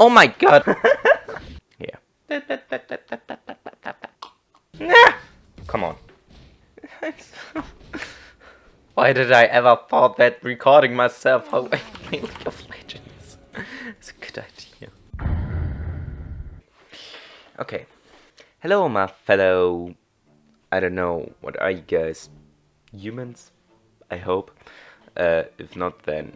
Oh my god! yeah. Nah! Come on. Why did I ever thought that recording myself how I play League of Legends is a good idea. Okay. Hello my fellow I don't know, what are you guys? Humans? I hope. Uh, if not then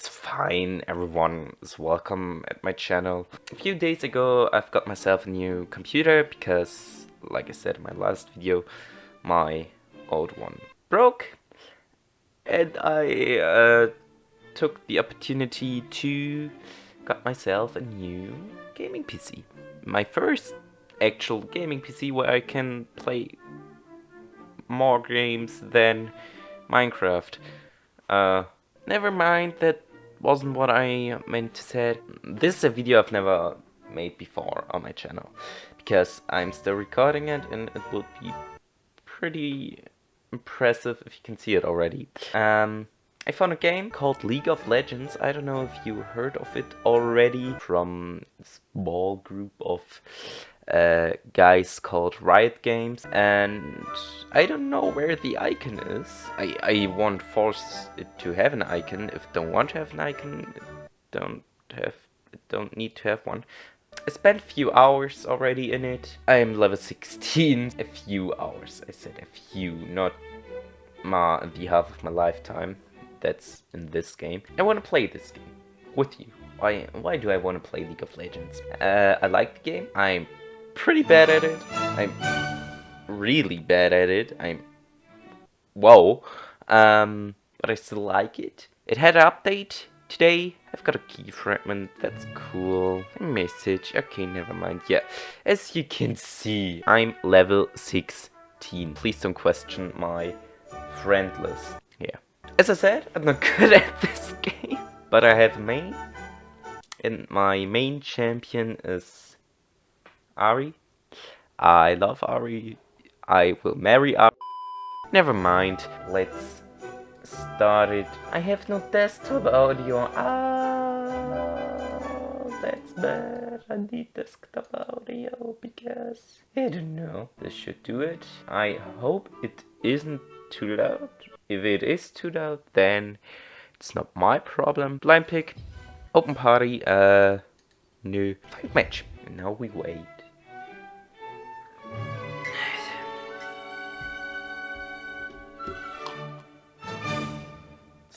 it's fine, everyone is welcome at my channel. A few days ago I've got myself a new computer because, like I said in my last video, my old one broke. And I uh, took the opportunity to got myself a new gaming PC. My first actual gaming PC where I can play more games than Minecraft. Uh, never mind, that wasn't what I meant to say. This is a video I've never made before on my channel, because I'm still recording it and it would be pretty impressive if you can see it already. Um, I found a game called League of Legends. I don't know if you heard of it already from a small group of uh, guys called Riot Games and I don't know where the icon is. I, I won't force it to have an icon. If don't want to have an icon, don't have don't need to have one. I spent a few hours already in it. I am level 16. A few hours. I said a few, not my, the half of my lifetime. That's in this game. I want to play this game with you. Why, why do I want to play League of Legends? Uh, I like the game. I'm pretty bad at it. I'm really bad at it. I'm whoa. Um, but I still like it. It had an update today. I've got a key fragment. That's cool. A message. Okay, never mind. Yeah, as you can see, I'm level 16. Please don't question my friend list. Yeah. As I said, I'm not good at this game, but I have a main. And my main champion is Ahri. I love Ahri. I will marry Ahri. Never mind. Let's start it. I have no desktop audio. Ah, that's bad. I need desktop audio because I don't know. This should do it. I hope it isn't too loud. If it is too loud, then it's not my problem. Blind pick. Open party. Uh, new fight match. And now we wait.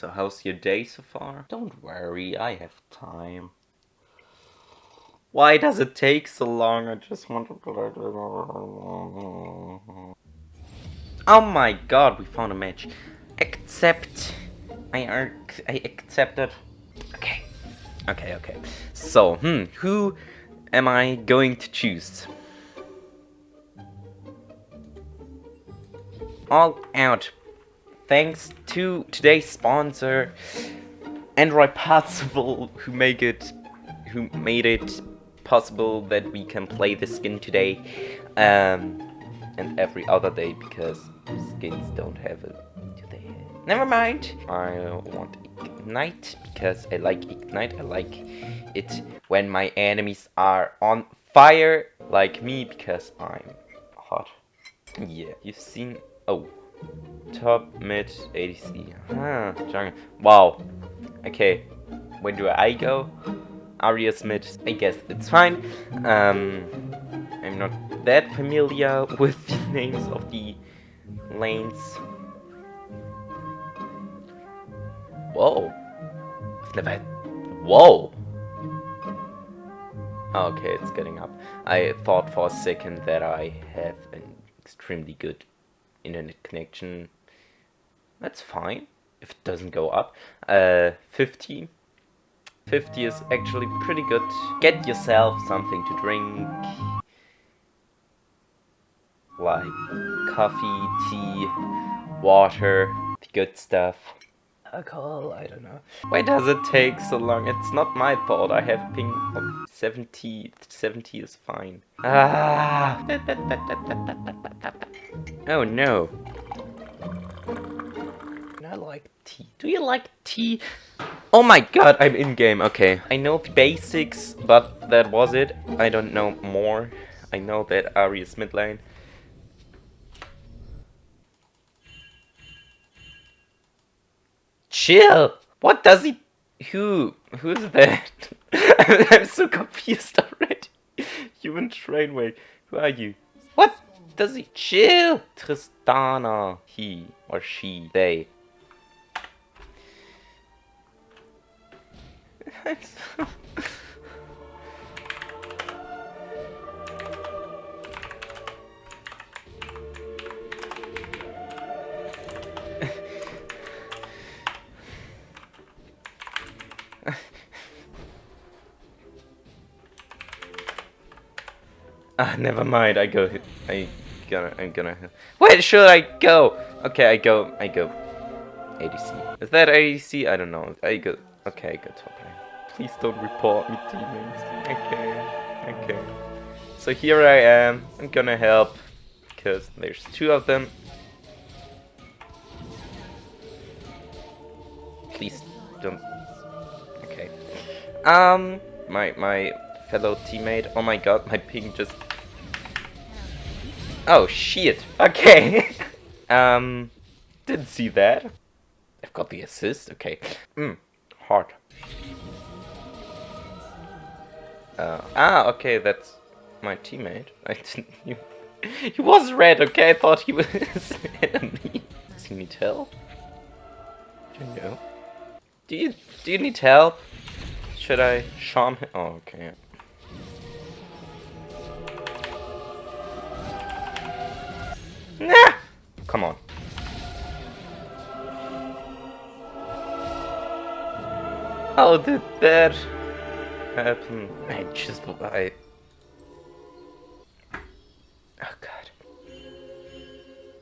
So how's your day so far? Don't worry, I have time. Why does it take so long? I just want to Oh my god, we found a match. Accept. I, I accepted. Okay. Okay, okay. So, hmm, who am I going to choose? All out thanks to today's sponsor, Android Possible, who make it, who made it possible that we can play the skin today, um, and every other day because skins don't have it today. Never mind. I want ignite because I like ignite. I like it when my enemies are on fire like me because I'm hot. Yeah, you've seen. Oh. Top, mid, ADC. Ah, jungle. Wow. Okay. Where do I go? Arias mid. I guess it's fine. Um, I'm not that familiar with the names of the lanes. Whoa. I've never had... Whoa. Okay, it's getting up. I thought for a second that I have an extremely good internet connection. That's fine if it doesn't go up. Uh, 50. 50 is actually pretty good. Get yourself something to drink. Like coffee, tea, water, the good stuff. Alcohol, I don't know. Why does it take so long? It's not my fault. I have ping of 70. 70 is fine. Ah! Oh no. I like tea? Do you like tea? Oh my god, I'm in game. Okay. I know the basics, but that was it. I don't know more. I know that Ahri is mid lane. Chill! What does he... Who? Who's that? I'm so confused already. Human Trainway. Who are you? What? Does he chill? Tristana. He or she. They. I'm so... Ah, never mind. I go. I gonna. I'm gonna. Where should I go? Okay, I go. I go. ADC. Is that ADC? I don't know. I go. Okay, I go top lane. Please don't report me, teammates. Okay. Okay. So here I am. I'm gonna help because there's two of them. Please don't. Okay. Um. My my fellow teammate. Oh my god, my ping just... Oh, shit. Okay. um, didn't see that. I've got the assist. Okay. Hmm. Hard. Uh, ah, okay, that's my teammate. I didn't... He, he was red, okay? I thought he was enemy. Does he need help? Do you know? Do you, do you need help? Should I charm him? Oh, okay. Nah! Come on. How did that happen? I just... I... Oh god.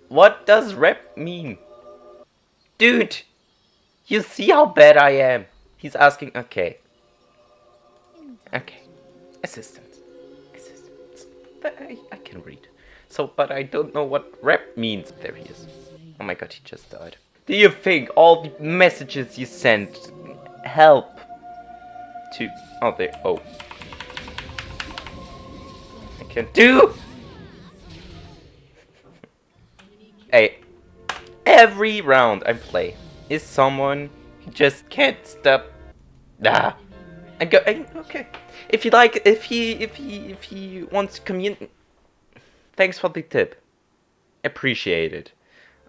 What does rep mean? Dude! You see how bad I am? He's asking... Okay. Okay. Assistance. Assistance. I, I can read. So, but I don't know what rep means. There he is. Oh my god, he just died. Do you think all the messages you sent help to... Oh, there. Oh. I can't do... hey. Every round I play is someone who just can't stop... Nah. I go... I, okay. If you like, if he, if he, if he wants to communicate Thanks for the tip. Appreciate it.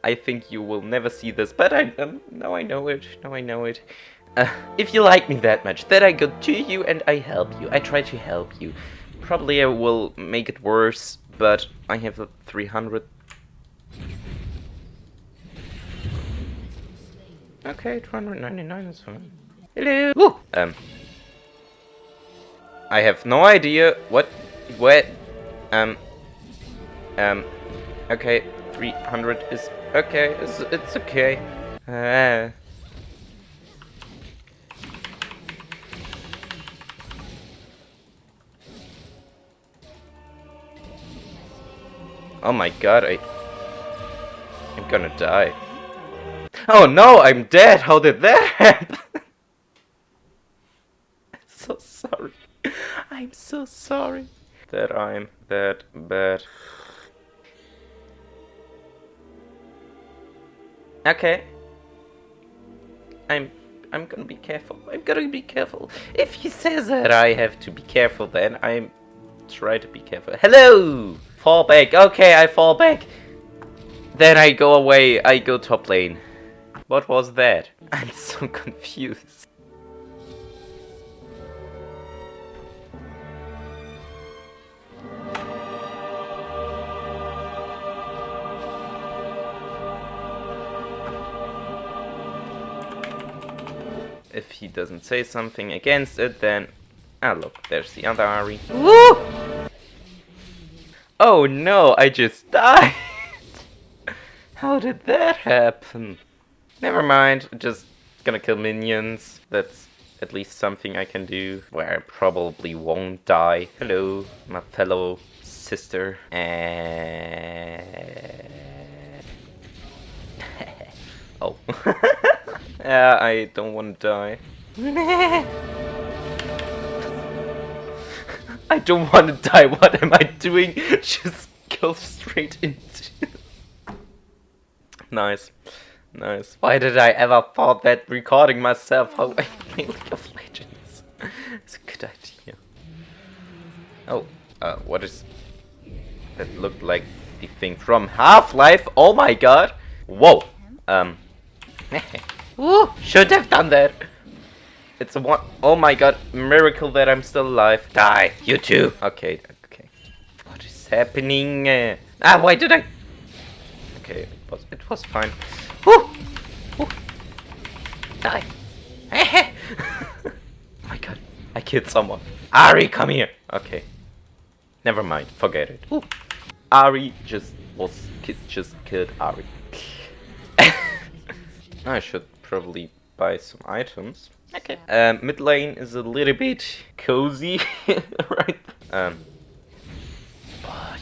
I think you will never see this, but I um, now I know it. Now I know it. Uh, if you like me that much, then I go to you and I help you. I try to help you. Probably I will make it worse, but I have a 300. Okay, 299 is fine. Hello. Um. I have no idea what, what, um. Um, okay, 300 is okay, it's, it's okay. Uh, oh my god, I... I'm gonna die. Oh no, I'm dead! How did that happen? I'm so sorry. I'm so sorry that I'm that bad. Okay. I'm I'm gonna be careful. I'm gonna be careful. If he says that I have to be careful then I'm try to be careful. Hello! Fall back. Okay, I fall back. Then I go away. I go top lane. What was that? I'm so confused. If he doesn't say something against it, then... Ah, look, there's the other Ahri. Woo! Oh no, I just died! How did that happen? Never mind, just gonna kill minions. That's at least something I can do where I probably won't die. Hello, my fellow sister. And... Oh. yeah, I don't want to die. I don't want to die. What am I doing? Just go straight into. nice. Nice. Why did I ever thought that recording myself how I play League of Legends is a good idea. Oh, uh, what is that looked like the thing from Half-Life? Oh my god! Whoa! Um. Ooh, should have done that. It's a one. Oh my god! Miracle that I'm still alive. Die, you too. Okay, okay. What is happening? Ah, why did I? Okay, it was it was fine. Woo! Woo! Die. oh my god! I killed someone. Ahri, come here. Okay. Never mind. Forget it. Ooh. Ahri just was just killed Ahri. I should probably buy some items. Okay. Um, mid lane is a little bit cozy, right? Um,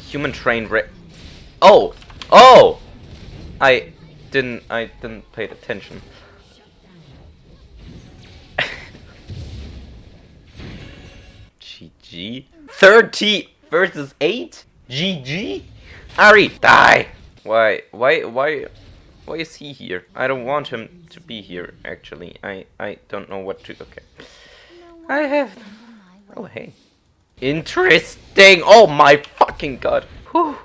human train re- Oh! Oh! I didn't, I didn't pay attention. GG? 30 versus 8? GG? Ahri, die! Why, why, why, why is he here? I don't want him to be here, actually. I, I don't know what to, okay. I have, oh hey. Interesting! Oh my fucking god! Whew.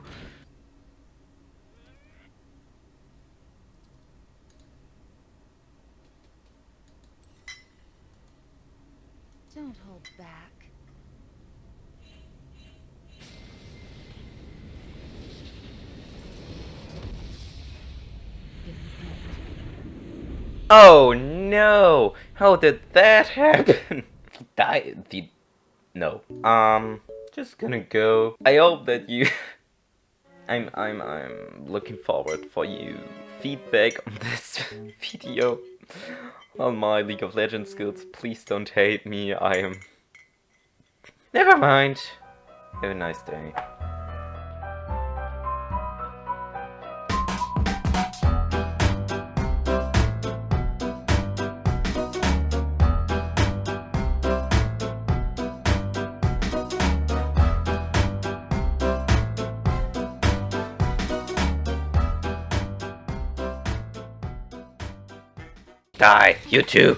Don't hold back. Oh no! How did that happen? Die the no. Um just gonna go. I hope that you I'm I'm I'm looking forward for you feedback on this video on my League of Legends skills. Please don't hate me. I am Never mind. Have a nice day. Die, you too.